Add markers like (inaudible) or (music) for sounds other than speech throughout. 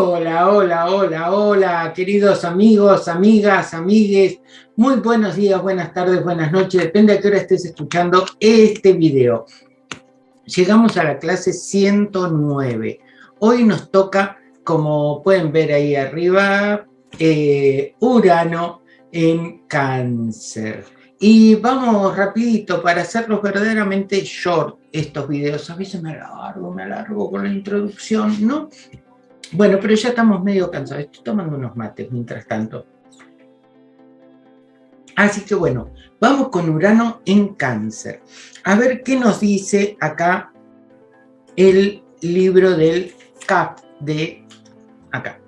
Hola, hola, queridos amigos, amigas, amigues. Muy buenos días, buenas tardes, buenas noches. Depende a qué hora estés escuchando este video. Llegamos a la clase 109. Hoy nos toca, como pueden ver ahí arriba, eh, Urano en cáncer. Y vamos rapidito para hacerlos verdaderamente short estos videos. A veces me alargo, me alargo con la introducción, ¿no? Bueno, pero ya estamos medio cansados. Estoy tomando unos mates mientras tanto. Así que bueno, vamos con Urano en cáncer. A ver qué nos dice acá el libro del CAP de acá.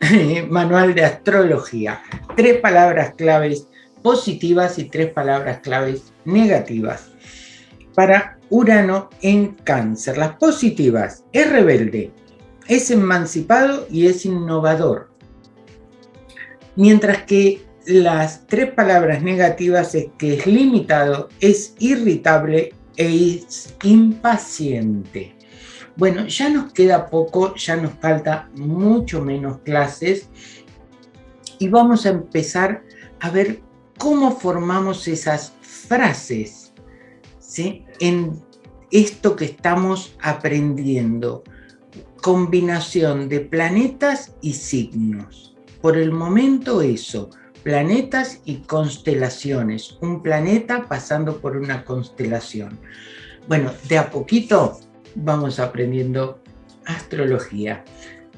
(laughs) Manual de Astrología. Tres palabras claves positivas y tres palabras claves negativas. Para Urano en cáncer. Las positivas es rebelde, es emancipado y es innovador. Mientras que las tres palabras negativas es que es limitado, es irritable e es impaciente. Bueno, ya nos queda poco, ya nos falta mucho menos clases y vamos a empezar a ver cómo formamos esas frases en esto que estamos aprendiendo combinación de planetas y signos. Por el momento eso, planetas y constelaciones. Un planeta pasando por una constelación. Bueno, de a poquito vamos aprendiendo astrología.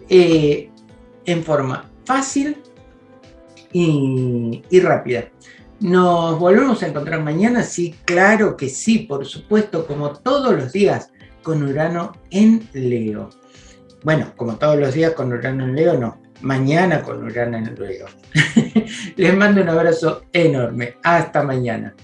Eh, en forma fácil y, y rápida. ¿Nos volvemos a encontrar mañana? Sí, claro que sí, por supuesto, como todos los días, con Urano en Leo. Bueno, como todos los días con Urano en Leo, no. Mañana con Urano en Leo. (laughs) Les mando un abrazo enorme. Hasta mañana.